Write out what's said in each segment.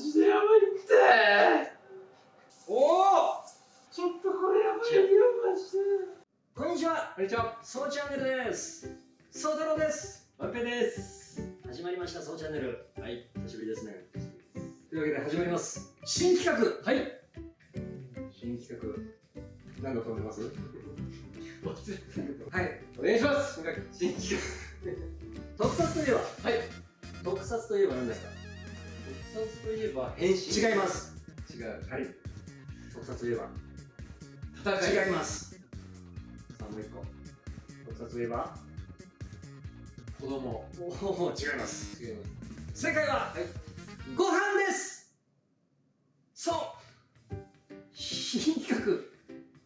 ジでやばいって。おおちょっとこれやばいよマジで。こんにちは。こんにちはおお違います違います。正解は、はい。ご飯です。そう。新企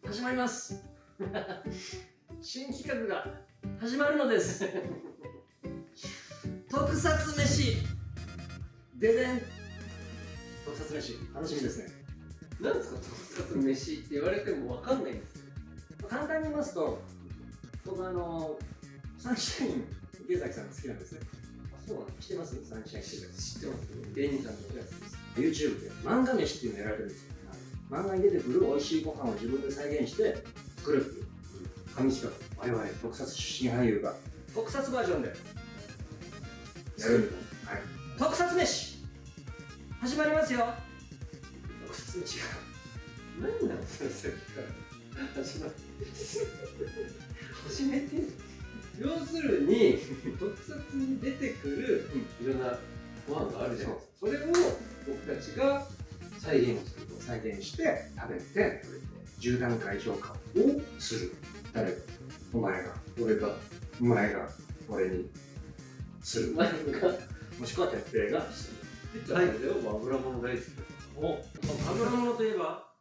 画始まります。新企画が始まるのです。特撮飯。ででん。特撮飯。楽しみですね。なんですか？特撮飯って言われてもわかんないんですよ。簡単に言いますと僕あのサンシャイン池崎さんが好きなんですね。あそうなん知ってます？サンシャイン知ってます？芸人さんのやつです。YouTube で漫画飯っていうのをやられてるんですよ、漫画に出てくる美味しいご飯を自分で再現して作るっていう。紙企画我々特撮出身俳優が特撮バージョンで。やるんで、はい、特撮飯始まりますよ特撮飯が何なのそれさっきから。始まって始めて要するに特撮に出てくるいろんなご飯があるじゃないですか。それを僕たちが再現をすると再現して食べて10段階評価をする。誰？がお前が。俺がお前が俺にする。前 がもしくは哲平がする。はい。油物大好きですお油物といえば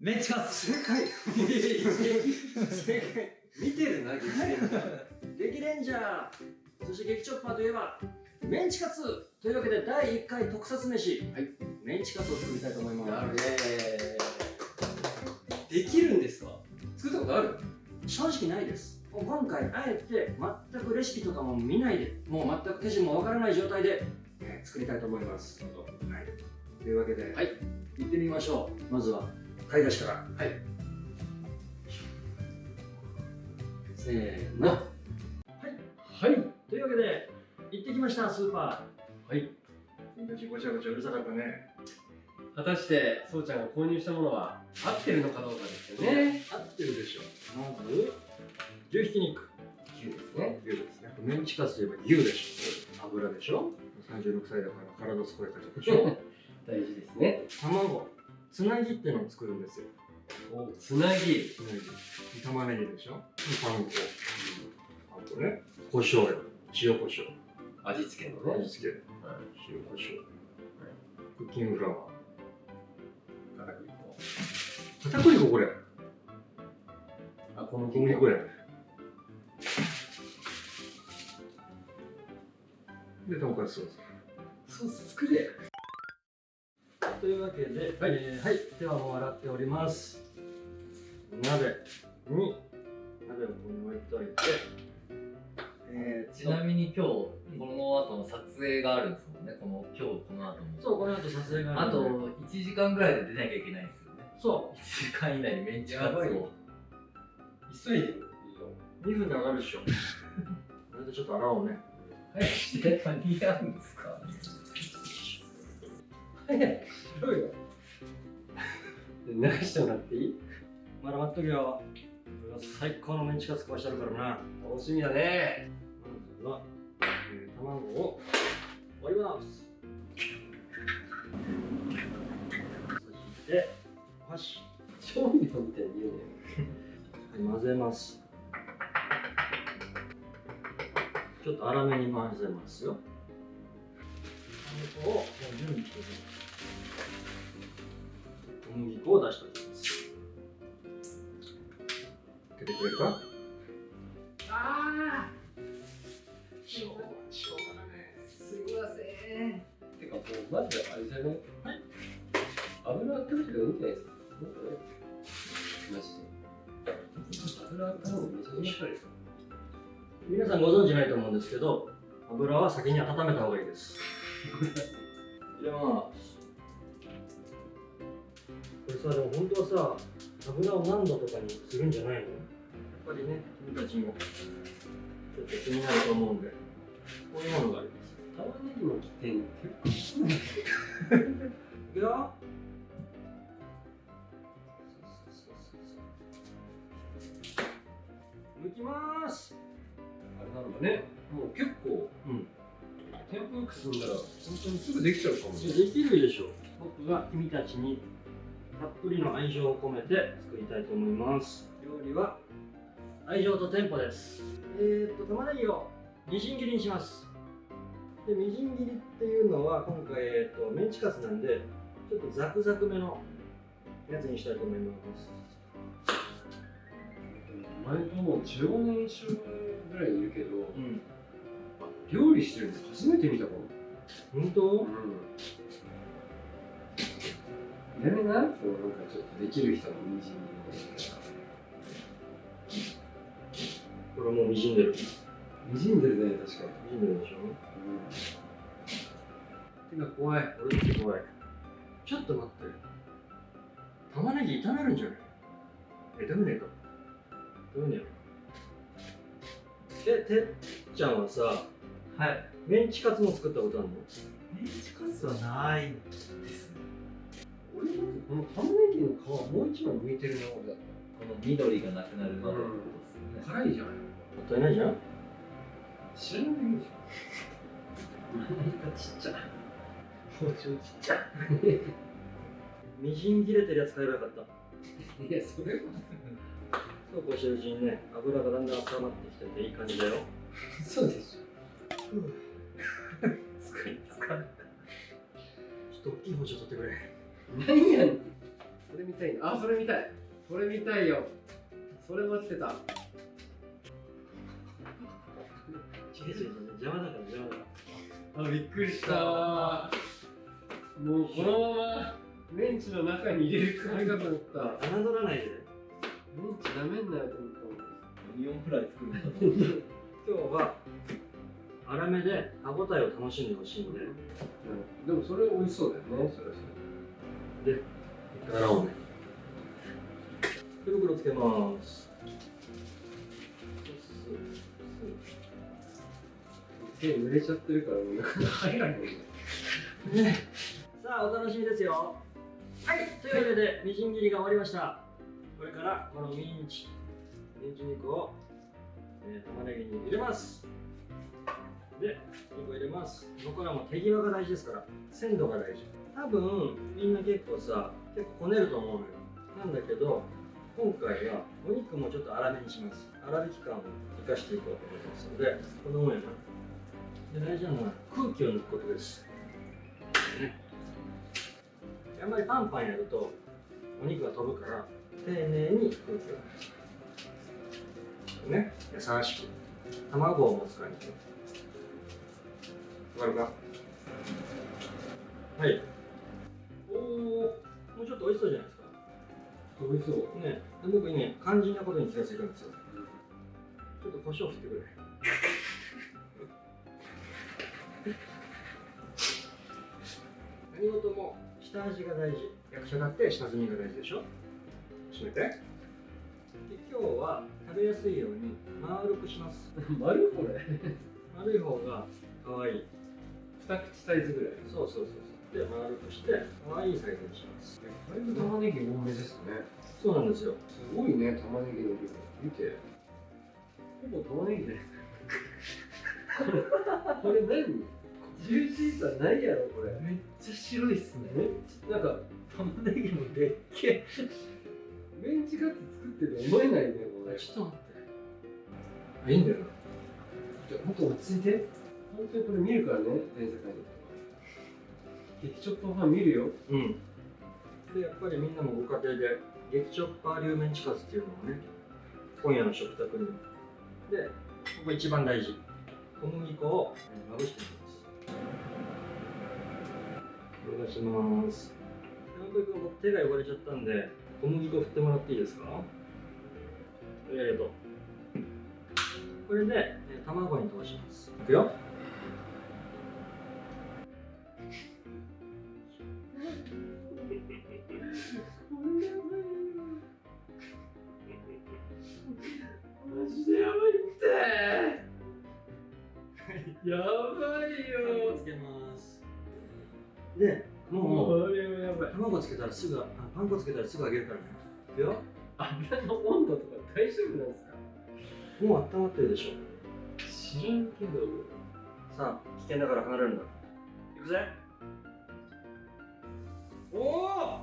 メンチカツ正解。正解。見てるな激戦激レンジャー。そして激チョッパーといえばメンチカツというわけで第1回特撮飯、はい、メンチカツを作りたいと思います。なるね。できるんですか？作ったことある？正直ないです。今回あえて全くレシピとかも見ないでもう全く手順もわからない状態で、えー作りたいと思います、はい、というわけで、はい、行ってみましょう。まずは買い出しから。はい。せーの。はい。はい。というわけで行ってきましたスーパー。はい。君たちごちゃごちゃうるさかったね。果たしてそうちゃんが購入したものは合ってるのかどうかですよね。合ってるでしょまず牛ひき肉。牛ですね。牛ですね。メンチカツといえば牛でしょ油でしょ。36歳だから体健やかでしょ。大事ですね。卵つなぎってのを作るんですよ。おつなぎ。つなぎ玉ねぎでしょ？パン粉。あとね。胡椒よ。塩胡椒。味付けのね。味付け。塩胡椒。クッキングフラワー。片栗粉片栗粉これ。あ小麦小麦粉やでとんかつソース。ソース作れというわけで、はい、えーはい、手はもう洗っております。鍋に鍋をここに置いといて、えー、ちなみに今日この後の撮影があるんですもんね。この今日この後も。そう、この後撮影があとるので。1時間ぐらいで出なきゃいけないんですよね。そ1時間以内にメンチカツを。急いでるう、2分で上がるでしょ。これでちょっと洗おうね。早くして間に合うんですか？早く。しろよ流してもらっていい？まだ待っとるよ。これが最高のメンチカツ食わしてあるからな。楽しみだねまずは、えー、卵を割ります。そして、よし。調味料みたいに言うねはい、混ぜます。ちょっと粗めに混ぜますよ。パン粉を準備しておきます。小麦粉を出しておきます。開けてくれるか？ああしょうがしょうがだね。すいません。てかもうまずあれじゃないはい。油温めてるのいいんじゃないですか？マジで。油温めるのめちゃめちゃ皆さんご存知ないと思うんですけど、油は先に温めた方がいいです。いけますさでも本当はさ油を何度とかにするんじゃないの？やっぱりね君たちもちょっと気になると思うんでこういうものがあります。玉ねぎの起点結構い。くよ抜きますあれなんだね。もう結構うん。テンポよく進んだら本当にすぐできちゃうかもね。できるでしょ。僕が君たちにたっぷりの愛情を込めて作りたいと思います。料理は？愛情とテンポです。えー、っと玉ねぎを？みじん切りにします。でみじん切りっていうのは今回、えー、っとメンチカツなんでちょっとザクザクめのやつにしたいと思います。前ともう15年一緒ぐらいいるけどうん。料理してるの初めて見たかも。本当？うんやめなこうなん。かちょっとできる人のみじん。これもうみじん。でるみじん。でるね確かにみじん。でるでしょ手が怖い俺だって怖いちょっと待って玉ねぎ炒めるん。じゃないえ炒めねえか炒めねえよえてっちゃん。はさはいメンチカツも作ったことあるのメンチカツはないですね俺まずこの玉ねぎの皮もう一枚剥いてるな俺だっこの緑がなくなるまでってことですたよね、辛いじゃんもったいないじゃん。知らないでしょ何かちっちゃ包丁ちっちゃみじん切れてるやつ買えばよかった。いやそれは。そうこうしてるうちにね油がだんだん温まってきてていい感じだよ。嘘でし疲れ疲れちょっと大きい包丁取ってくれ。ょ何やねん。それ見たいのあそれ見たい。それ見たいよ。それ待ってた。違う違う違う邪魔だから邪魔だ。からあびっくりした。もうこのままメンチの中に入れるつもりかと思った。侮らないで。メンチなめんなよと思った。オニオンフライ作るんだ今日は粗めで歯ごたえを楽しんでほしいんで。でもそれ美味しそうだよね。それはそれで洗おうね。手袋つけます。手濡れちゃってるからもうなかなか入らない。ねさあお楽しみですよ。はいというわけでみじん切りが終わりました。これからこのミンチミンチ肉を、えー玉ねぎに入れます。で肉を入れます。ここからも手際が大事ですから鮮度が大事。多分みんな結構さ結構こねると思うのよ。なんだけど今回はお肉もちょっと粗めにします。粗挽き感を生かしていこうと思いますのでこの上にで大事なのは空気を抜くことです。あんまりパンパンやるとお肉が飛ぶから丁寧に空気を抜く。ね。優しく。卵を持つ感じわかるかはい。おおもうちょっと美味しそうじゃないですか。美味しそう。ね。で僕ね肝心なことに気がついたんですよ。ちょっと胡椒振ってくれ。何事も下味が大事。役者だって下積みが大事でしょ。閉めて。で今日は食べやすいように丸くします。丸これ。丸い方が可愛い二口サイズぐらい。そうそうそうそう。で丸くして可愛いサイズにします。だいぶ玉ねぎ多めですね。そうなんですよ。すごいね玉ねぎの量。見て。ほぼ玉ねぎです。これ何ジューシーさないやろこれ。めっちゃ白いっすね。めっちゃなんか玉ねぎもでっけメンチカツ作ってると思えないねこれ。ちょっと待って。あいいんだよな。ちょほんと落ち着いて本当にこれ見るからね全世界。の激チョッパーファン見るよ。うん。でやっぱりみんなもご家庭で激チョッパー流メンチカツっていうのをね今夜の食卓に。でここ一番大事。小麦粉をえーまぶしていきます。お願いします。山本君僕手が汚れちゃったんで小麦粉振ってもらっていいですか？ありがとう。これでえー卵に通します。いくよでもう卵。つけたらすぐあパン粉つけたらすぐ揚げるからね。いくよ。油の温度とか大丈夫なんですか？もう温まってるでしょ。知らんけど。さあ危険だから離れるんだいくぜ。おお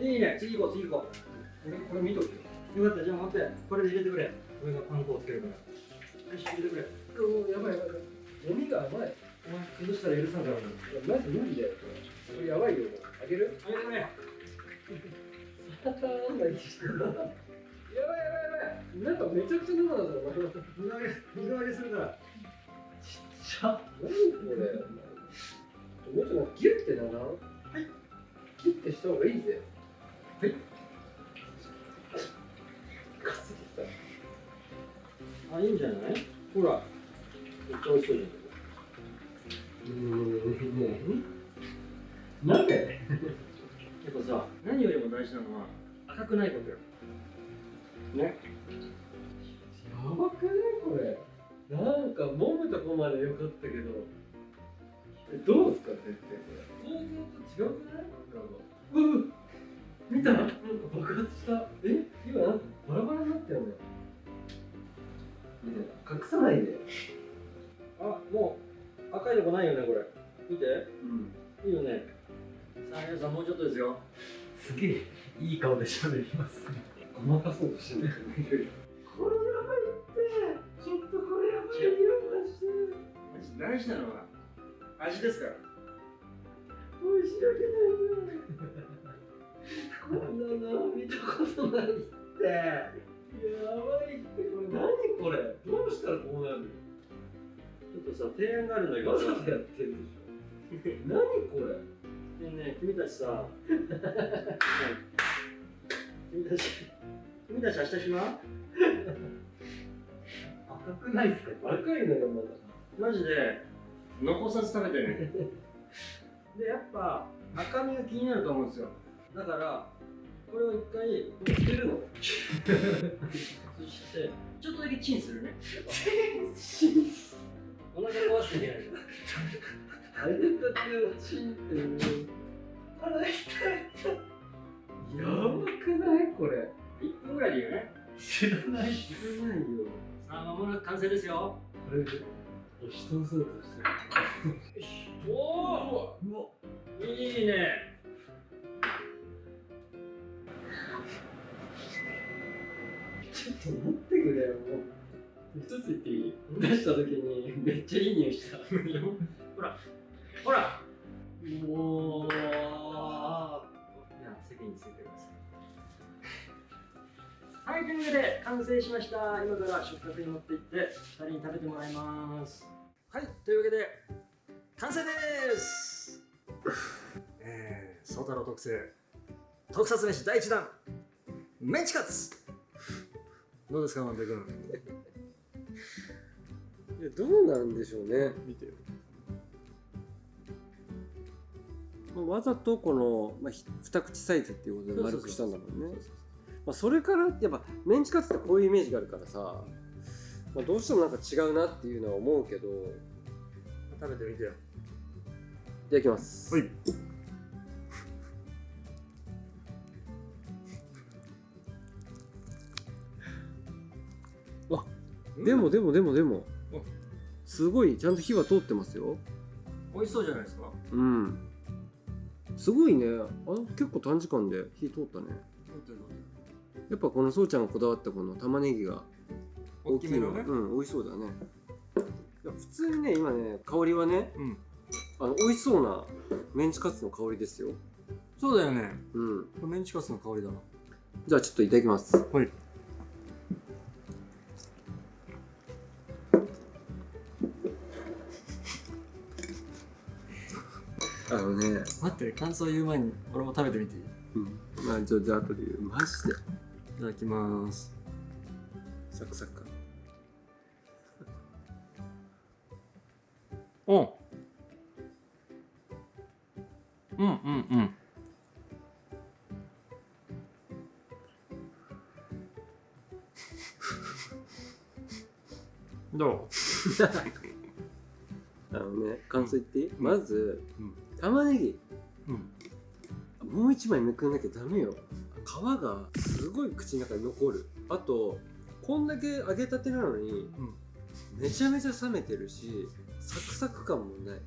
いいね。次行こう次行こう。これこれ見とけよ。よかったじゃあ待って。これで入れてくれ。俺がパン粉をつけるから。よし入れてくれ。おやばいやばい。ゴミが甘いお前崩したら許さんからなマジ無理だよこれこれやばいよもうあげるあげてくれサターンだけしてるやばいやばいやばいなんかめちゃくちゃ生だぞお前水揚げ水揚げするからちっちゃ何これもうちょっとギュッてならんはいギュッてした方がいいぜはいかすってきたあいいんじゃない？ほらめっちゃ美味しそうじゃん。うーんねなんでやっぱさ何よりも大事なのは赤くないことよねやばくないこれなんか揉むとこまで良かったけどえどうすか先生これ想像と違うくないうんう見たなんか爆発したえ今なんかバラバラになったよねね隠さないであもう赤いとこないよねこれ。見て。うん。いいよね。さあ皆さんもうちょっとですよ。すげえいい顔で喋ります。ねごまかそうとしてないこれやばいってちょっとこれやばいよマジで大事なのは味ですから。申し訳ないねこんなの見たことないって。やばいって。これ何これ？どうしたらこうなるの？ちょっとさ提案があるんだけど。わざとやってるでしょ。何これ。ねえねえ君たちさ。君たち君たち明日暇赤くないっすか？赤いのがまだ。マジで？残さず食べてね。でやっぱ赤身が気になると思うんですよ。だからこれを一回捨てるの。そしてちょっとだけチンするねお腹壊していけないじゃんあれたてをチンってる腹痛いやばくないこれ1分ぐらいでいいよね知らない知らないよさあ間もなく完成ですよこれで人そうとしてるよしおおいいねちょっと待ってくれよもう一つ言っていい？出した時にめっちゃいい匂いした。ほら。ほらもうじゃあ席についてください。はい。というわけで完成しました。今から食卓に持っていって2人に食べてもらいます。はい。というわけで完成です。えー、宗太郎特製特撮飯第1弾。メンチカツ。どうですか万平君？いやどうなんでしょうね。見てよまあわざとこの、まあ、ひ二口サイズっていうことで丸くしたんだもんね。まあ、それからやっぱメンチカツってこういうイメージがあるからさ、まあ、どうしてもなんか違うなっていうのは思うけどい食べてみてよ。ただきます。はい。でもでもでもでも。あすごいちゃんと火は通ってますよ。美味しそうじゃないですか？うん。すごいね。あ結構短時間で火通ったね。やっぱこのそうちゃんがこだわったこの玉ねぎが大きめのね？うん美味しそうだね。いや普通にね今ね香りはねうん。あの美味しそうなメンチカツの香りですよ。そうだよね。うん。メンチカツの香りだな。じゃあちょっといただきます。はいあのね。待って感想言う前に俺も食べてみていい？いうん。まあちょっと後で言う。マジでただきます。サクサクうんう。んうんうん。ど あのね感想言っていい、ん。まず、うん玉ねぎううん。もう一枚めくんなきゃダメよ。皮がすごい口の中に残る。あとこんだけ揚げたてなのにうん。めちゃめちゃ冷めてるしサクサク感もない。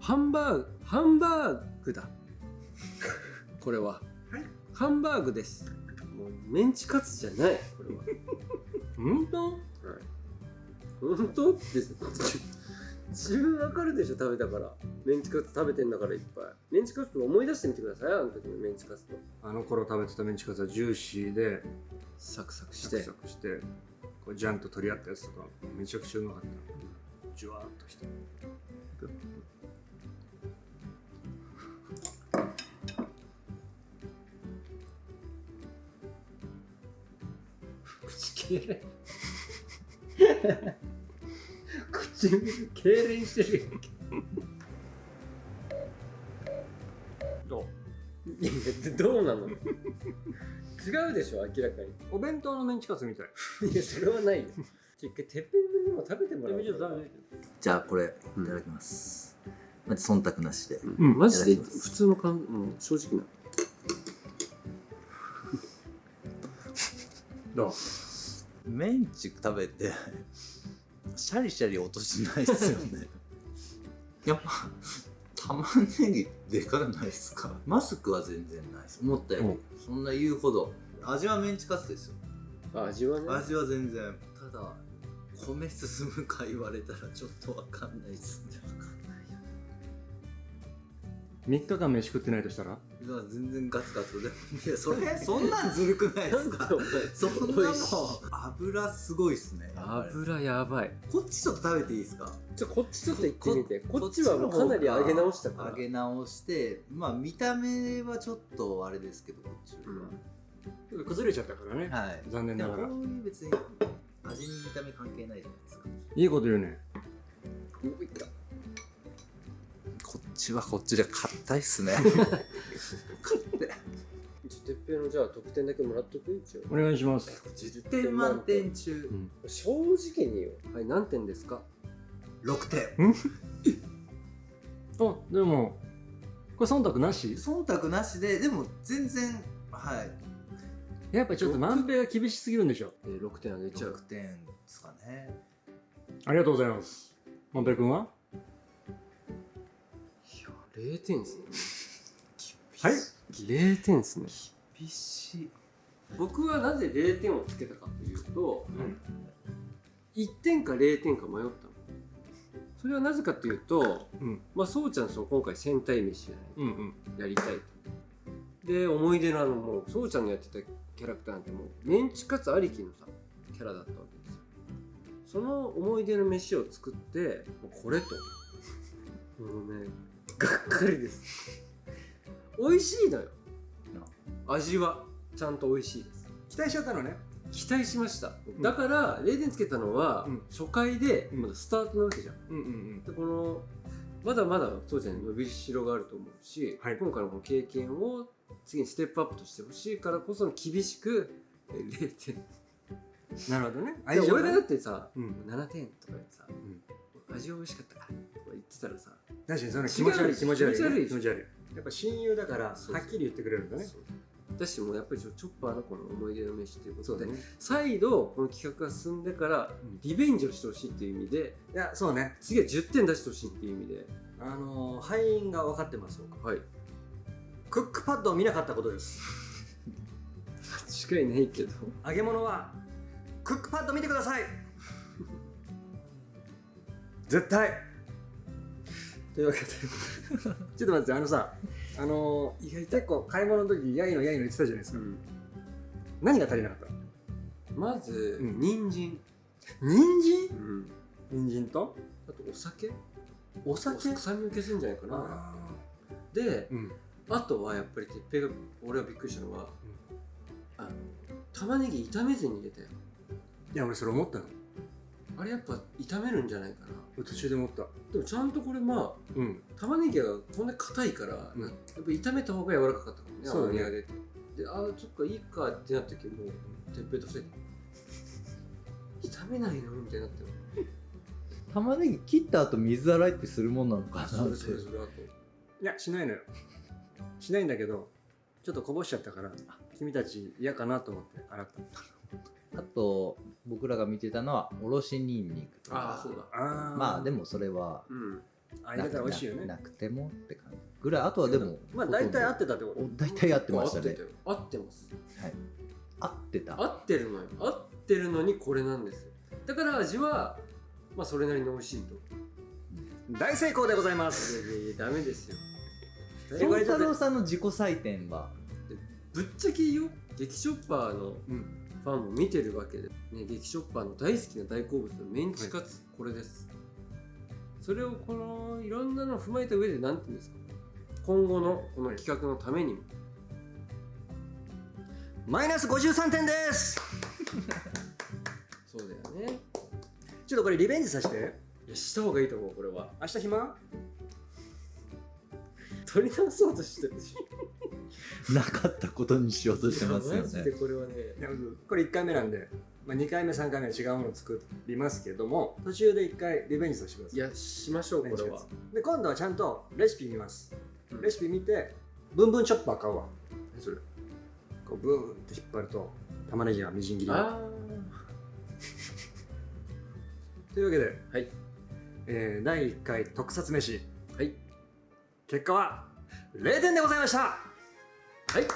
ハンバーグハンバーグだ。これは、はい。ハンバーグです。もうメンチカツじゃないこれは。本当？本当？って自分わかるでしょ食べたから。メンチカツ食べてんだからいっぱい。メンチカツとか思い出してみてください。あの時のメンチカツと。あの頃食べてたメンチカツはジューシーでサクサクしサクてサクしてこうジャンと取り合ったやつとかめちゃくちゃうまかった。ジュワーっとして。口けれ唇 痙攣してるやんけ。どう？いやどうなの？違うでしょ明らかお弁当のメンチカツみたい。にいやそれはないよ。一回てっぺんのも食べてもらおう。じゃあこれいただきます、まず忖度なしで。うん、マジでいただきます。普通の感うん、正直な。どう？メンチ食べてシャリシャリ音しないっすよね。やっぱ玉ねぎでかくないっすか？マスクは全然ないです。思ったより、うん。そんな言うほど。味はメンチカツですよ。あ味はね。味は全然。ただ米進むか言われたらちょっとわかんないっすね3日間飯食ってないとしたら？いや全然ガツガツで。いやそれそんなんずるくないですか？そんなもん。美味しい。油すごいっすね。油やばい。こっちちょっと食べていいですか？ちょこっちちょっと行ってみて。ここっちはもうかなり揚げ直したから。揚げ直してまあ見た目はちょっとあれですけどこっちは、崩れちゃったからね。はい。残念ながら。こういう別に味に見た目関係ないじゃないですか。いいこと言うね。ういったちはこっちで硬いっすね。ちょてっぺんのじゃあ得点だけもらっとく？一応。お願いします。10点満点中。正直によはい何点ですか？6点。あでもこれ忖度なし？忖度なしででも全然はい。やっぱちょっと万平が厳しすぎるんでしょ。えー、6点あげちゃ6う点ですかね。ありがとうございます。万平君は？0点ですね。はい。0点ですね厳しい。僕はなぜ0点をつけたかというと、1点か0点か迷ったの。それはなぜかというとうん。まあそうちゃんその今回戦隊飯じゃないうんうん。やりたいと。で思い出のあのもうそうちゃんのやってたキャラクターなんてもうメンチカツありきのさキャラだったわけですよ。その思い出の飯を作ってもうこれと。もうねがっかりです。美味しいのよ。味はちゃんと美味しいです。期待しちゃったのね。期待しました。ん。だから0点つけたのはうん。初回でうん。まだスタートなわけじゃん。うんうんでこのまだまだそうちゃんに伸びしろがあると思うし、はい。今回のこの経験を次にステップアップとしてほしいからこその厳しくえー0点うんなるほどね。俺がだね。ってさ、うん。7点とかでさ、味は美味しかったか。らとか言ってたらさ。確かにその気持ち悪い気持ち悪いね。気持ち悪い。やっぱ親友だからはっきり言ってくれるんだね。そうだしもうやっぱりちょチョッパーのこの思い出の飯ということで、ね再度この企画が進んでからうん。リベンジをしてほしいっていう意味でいやそうね。次は10点出してほしいっていう意味で。あのー敗因が分かってます僕。はい。クックパッドを見なかったことです。間違いないけど。揚げ物はクックパッド見てください絶対。というわけで。ちょっと待ってあのさあのー、意外結構買い物の時やいのやいの言ってたじゃないですか、何が足りなかったまず、うん。人参、人参？うん、人参と？あとお酒。お酒？臭みを消すんじゃないかな。あでーうん。あとはやっぱり鉄平が俺はびっくりしたのは、あの玉ねぎ炒めずに入れたよ。いや俺それ思ったのあれやっぱ炒めるんじゃないかな。途中で思った。でもちゃんとこれまあうん。玉ねぎがこんなに硬いから、うん。やっぱ炒めた方が柔らかかったかもねそうだね。甘みが出てでああちょっといいかってなった時もうてっぺいと伏せて炒めないのみたいになって 玉ねぎ切った後水洗いってするもんなのかなって。それそれそれあと。いやしないのよ。しないんだけどちょっとこぼしちゃったから君たち嫌かなと思って洗ったあと僕らが見てたのはおろしにんにくとか。ああそうだ。あまあでもそれはうん。あ入れたら美味しいよね。ななくてもって感じぐらい。あとはでもまあ大体合ってたってこと？お大体合ってましたね。合ってたよ。合ってます。はい。合ってた。合ってるのよ。合ってるのにこれなんですよ。だから味はまあそれなりに美味しいと。大成功でございます。いやいやダメですよ。宗太郎さんの自己採点は？ぶっちゃけよ。激ショッパーのうんファンも見てるわけで、ね、激ショッパーの大好きな大好物のメンチカツ、これです。それをこのいろんなのを踏まえた上で何て言うんですか？今後のこの企画のためにも。マイナス53点です。そうだよね。ちょっとこれリベンジさせて。いやした方がいいと思うこれは。明日暇？取り直そうとしてるなかったことにしようとしてますよね。でこれはね。これ1回目なんで、まあ、2回目3回目は違うものを作りますけども途中で1回リベンジさせてください。いやしましょうこれは。で今度はちゃんとレシピ見ます、うん。レシピ見てブンブンチョッパー買うわ。それ。こうブーンって引っ張ると玉ねぎがみじん切り というわけで、あはい。えー第1回特撮飯。はい。結果は0点でございましたはい。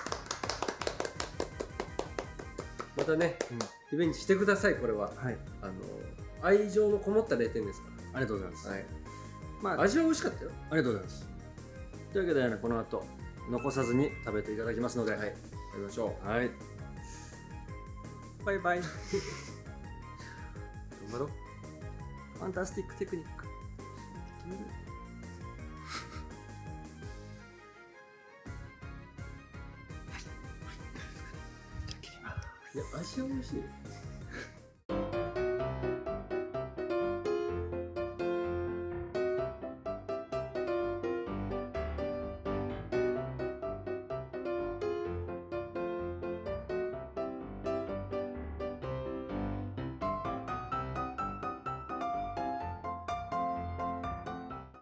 またね、うん。リベンジしてくださいこれは。はい。あの愛情のこもった0点ですかありがとうございます、らはい。まあ、味は美味しかったよ。ありがとうございます。というわけで、ね、この後残さずに食べていただきますのではい。やりましょう。はい。バイバイ。頑張ろう。ファンタスティックテクニックいや味は美味しいよ。